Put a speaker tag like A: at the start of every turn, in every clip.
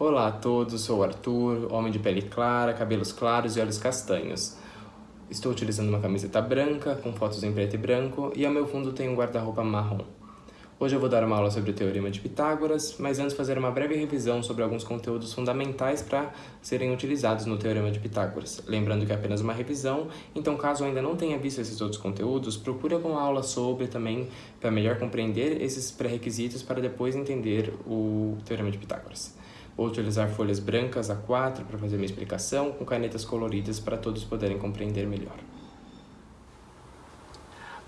A: Olá a todos, sou o Arthur, homem de pele clara, cabelos claros e olhos castanhos. Estou utilizando uma camiseta branca, com fotos em preto e branco, e ao meu fundo tem um guarda-roupa marrom. Hoje eu vou dar uma aula sobre o Teorema de Pitágoras, mas antes fazer uma breve revisão sobre alguns conteúdos fundamentais para serem utilizados no Teorema de Pitágoras. Lembrando que é apenas uma revisão, então caso ainda não tenha visto esses outros conteúdos, procure alguma aula sobre também para melhor compreender esses pré-requisitos para depois entender o Teorema de Pitágoras. Vou utilizar folhas brancas A4 para fazer minha explicação, com canetas coloridas para todos poderem compreender melhor.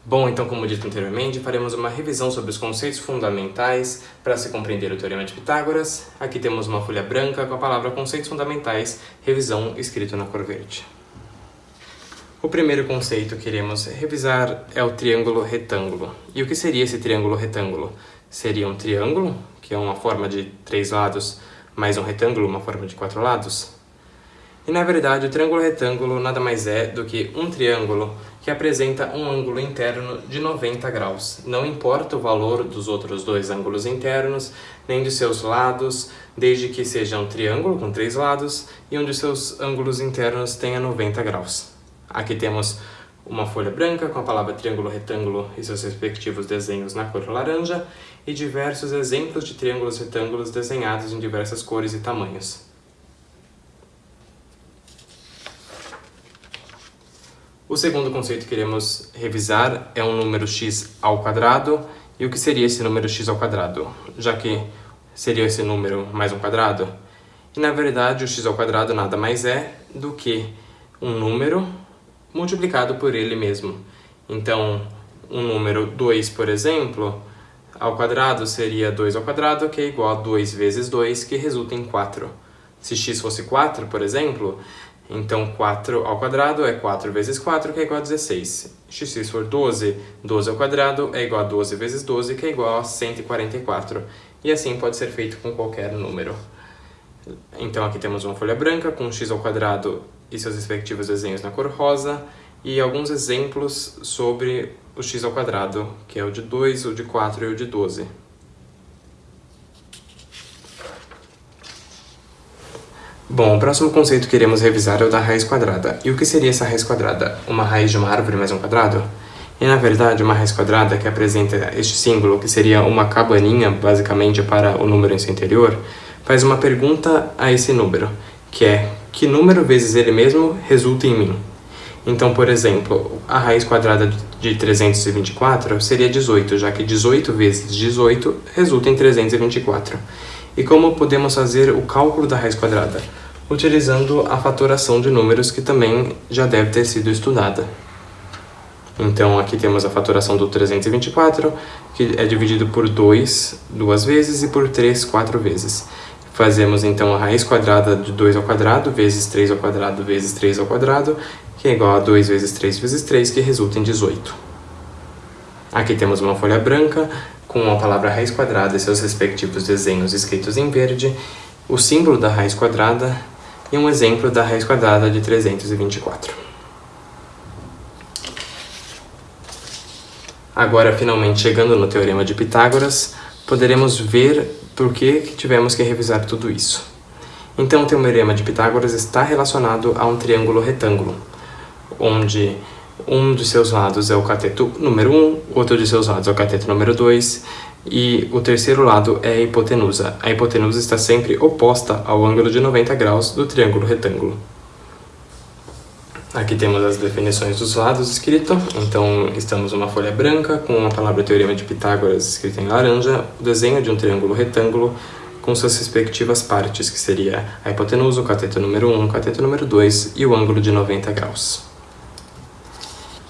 A: Bom, então como dito anteriormente, faremos uma revisão sobre os conceitos fundamentais para se compreender o Teorema de Pitágoras. Aqui temos uma folha branca com a palavra conceitos fundamentais, revisão, escrito na cor verde. O primeiro conceito que iremos revisar é o triângulo retângulo. E o que seria esse triângulo retângulo? Seria um triângulo, que é uma forma de três lados, mais um retângulo, uma forma de quatro lados? E na verdade, o triângulo retângulo nada mais é do que um triângulo que apresenta um ângulo interno de 90 graus. Não importa o valor dos outros dois ângulos internos, nem de seus lados, desde que seja um triângulo com três lados e um de seus ângulos internos tenha 90 graus. Aqui temos uma folha branca com a palavra triângulo retângulo e seus respectivos desenhos na cor laranja e diversos exemplos de triângulos retângulos desenhados em diversas cores e tamanhos. O segundo conceito que iremos revisar é um número x ao quadrado. E o que seria esse número x ao quadrado? Já que seria esse número mais um quadrado? E na verdade o x ao quadrado nada mais é do que um número multiplicado por ele mesmo. Então, um número 2, por exemplo, ao quadrado seria 2 ao quadrado, que é igual a 2 vezes 2, que resulta em 4. Se x fosse 4, por exemplo, então 4 ao quadrado é 4 vezes 4, que é igual a 16. Se for 12, 12 ao quadrado é igual a 12 vezes 12, que é igual a 144. E assim pode ser feito com qualquer número. Então aqui temos uma folha branca com x ao quadrado e seus respectivos desenhos na cor rosa e alguns exemplos sobre o x ao quadrado, que é o de 2, o de 4 e o de 12. Bom, o próximo conceito que iremos revisar é o da raiz quadrada. E o que seria essa raiz quadrada? Uma raiz de uma árvore mais um quadrado? E na verdade, uma raiz quadrada que apresenta este símbolo, que seria uma cabaninha, basicamente, para o número em seu interior, faz uma pergunta a esse número, que é que número vezes ele mesmo resulta em mim? Então, por exemplo, a raiz quadrada de 324 seria 18, já que 18 vezes 18 resulta em 324. E como podemos fazer o cálculo da raiz quadrada? Utilizando a fatoração de números que também já deve ter sido estudada. Então aqui temos a fatoração do 324, que é dividido por 2 duas vezes e por 3 quatro vezes. Fazemos então a raiz quadrada de 2 ao quadrado vezes 3 ao quadrado vezes 3 ao quadrado, que é igual a 2 vezes 3 vezes 3, que resulta em 18. Aqui temos uma folha branca com a palavra raiz quadrada e seus respectivos desenhos escritos em verde, o símbolo da raiz quadrada e um exemplo da raiz quadrada de 324. Agora, finalmente chegando no Teorema de Pitágoras, poderemos ver por que tivemos que revisar tudo isso. Então, o teorema de Pitágoras está relacionado a um triângulo retângulo, onde um dos seus lados é o cateto número 1, outro de seus lados é o cateto número 2, e o terceiro lado é a hipotenusa. A hipotenusa está sempre oposta ao ângulo de 90 graus do triângulo retângulo. Aqui temos as definições dos lados escrito, então estamos numa folha branca com a palavra Teorema de Pitágoras escrita em laranja, o desenho de um triângulo retângulo com suas respectivas partes, que seria a hipotenusa, o cateto número 1, o cateto número 2 e o ângulo de 90 graus.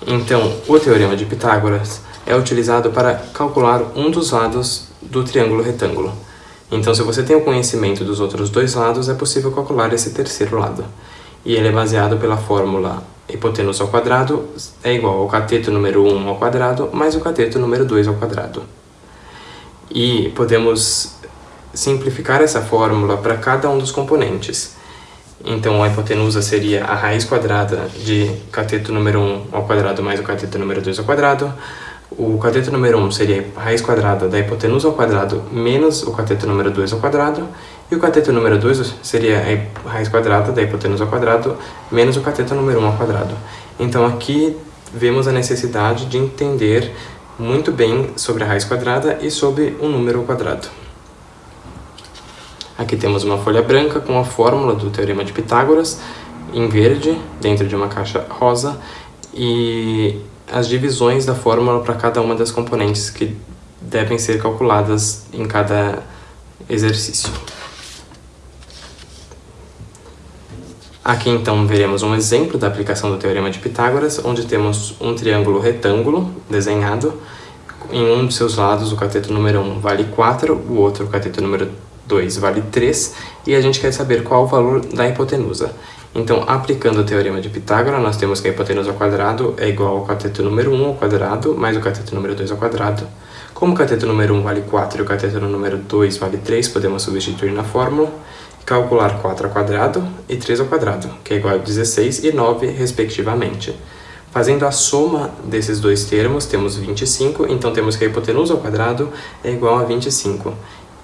A: Então, o Teorema de Pitágoras é utilizado para calcular um dos lados do triângulo retângulo. Então, se você tem o conhecimento dos outros dois lados, é possível calcular esse terceiro lado e ele é baseado pela fórmula hipotenusa ao quadrado é igual ao cateto número 1 ao quadrado mais o cateto número 2 ao quadrado. E podemos simplificar essa fórmula para cada um dos componentes. Então, a hipotenusa seria a raiz quadrada de cateto número 1 ao quadrado mais o cateto número 2 ao quadrado. O cateto número 1 seria a raiz quadrada da hipotenusa ao quadrado menos o cateto número 2 ao quadrado. E o cateto número 2 seria a raiz quadrada da hipotenusa ao quadrado menos o cateto número 1 ao quadrado. Então aqui vemos a necessidade de entender muito bem sobre a raiz quadrada e sobre o número ao quadrado. Aqui temos uma folha branca com a fórmula do Teorema de Pitágoras, em verde, dentro de uma caixa rosa, e as divisões da fórmula para cada uma das componentes que devem ser calculadas em cada exercício. Aqui então veremos um exemplo da aplicação do Teorema de Pitágoras, onde temos um triângulo retângulo desenhado. Em um de seus lados o cateto número 1 vale 4, o outro o cateto número 2 vale 3, e a gente quer saber qual o valor da hipotenusa. Então, aplicando o Teorema de Pitágoras, nós temos que a hipotenusa ao quadrado é igual ao cateto número 1 ao quadrado, mais o cateto número 2 ao quadrado. Como o cateto número 1 vale 4 e o cateto número 2 vale 3, podemos substituir na fórmula calcular 4 ao quadrado e 3 ao quadrado, que é igual a 16 e 9, respectivamente. Fazendo a soma desses dois termos, temos 25, então temos que a hipotenusa ao quadrado é igual a 25.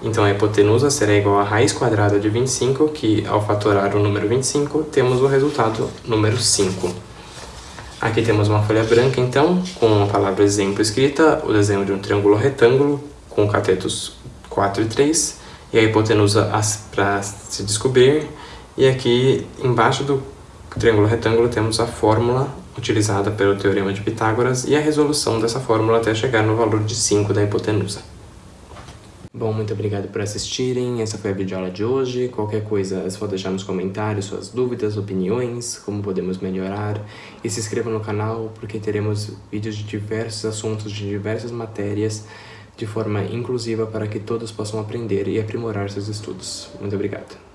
A: Então a hipotenusa será igual a raiz quadrada de 25, que ao fatorar o número 25, temos o resultado número 5. Aqui temos uma folha branca, então, com a palavra exemplo escrita, o desenho de um triângulo retângulo com catetos 4 e 3, e a hipotenusa para se descobrir. E aqui embaixo do triângulo retângulo temos a fórmula utilizada pelo Teorema de Pitágoras e a resolução dessa fórmula até chegar no valor de 5 da hipotenusa. Bom, muito obrigado por assistirem, essa foi a videoaula de hoje. Qualquer coisa é só deixar nos comentários suas dúvidas, opiniões, como podemos melhorar. E se inscreva no canal porque teremos vídeos de diversos assuntos, de diversas matérias de forma inclusiva para que todos possam aprender e aprimorar seus estudos. Muito obrigado.